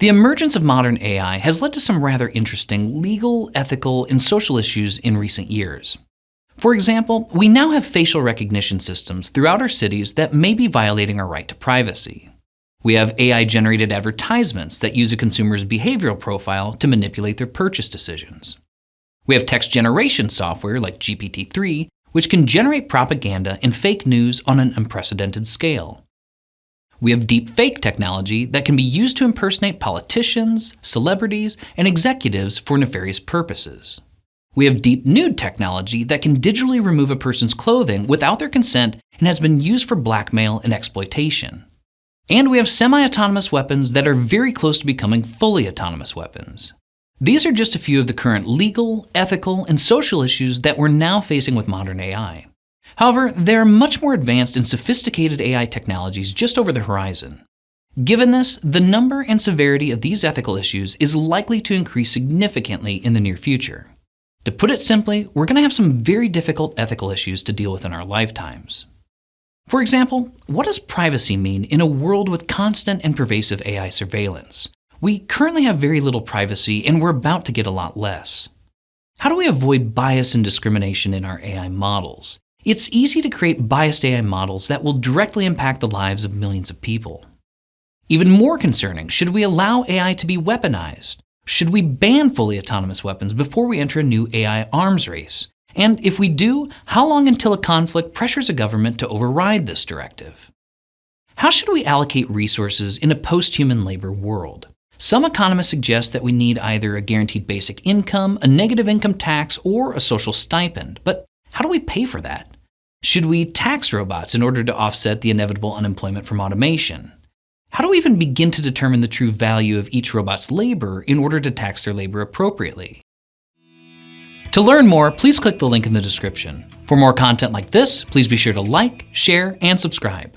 The emergence of modern AI has led to some rather interesting legal, ethical, and social issues in recent years. For example, we now have facial recognition systems throughout our cities that may be violating our right to privacy. We have AI generated advertisements that use a consumer's behavioral profile to manipulate their purchase decisions. We have text generation software like GPT 3, which can generate propaganda and fake news on an unprecedented scale. We have deep fake technology that can be used to impersonate politicians, celebrities, and executives for nefarious purposes. We have deep nude technology that can digitally remove a person's clothing without their consent and has been used for blackmail and exploitation. And we have semi-autonomous weapons that are very close to becoming fully autonomous weapons. These are just a few of the current legal, ethical, and social issues that we're now facing with modern AI. However, there are much more advanced and sophisticated AI technologies just over the horizon. Given this, the number and severity of these ethical issues is likely to increase significantly in the near future. To put it simply, we're going to have some very difficult ethical issues to deal with in our lifetimes. For example, what does privacy mean in a world with constant and pervasive AI surveillance? We currently have very little privacy and we're about to get a lot less. How do we avoid bias and discrimination in our AI models? It's easy to create biased AI models that will directly impact the lives of millions of people. Even more concerning, should we allow AI to be weaponized? Should we ban fully autonomous weapons before we enter a new AI arms race? And if we do, how long until a conflict pressures a government to override this directive? How should we allocate resources in a post-human labor world? Some economists suggest that we need either a guaranteed basic income, a negative income tax, or a social stipend. But how do we pay for that? Should we tax robots in order to offset the inevitable unemployment from automation? How do we even begin to determine the true value of each robot's labor in order to tax their labor appropriately? To learn more, please click the link in the description. For more content like this, please be sure to like, share, and subscribe.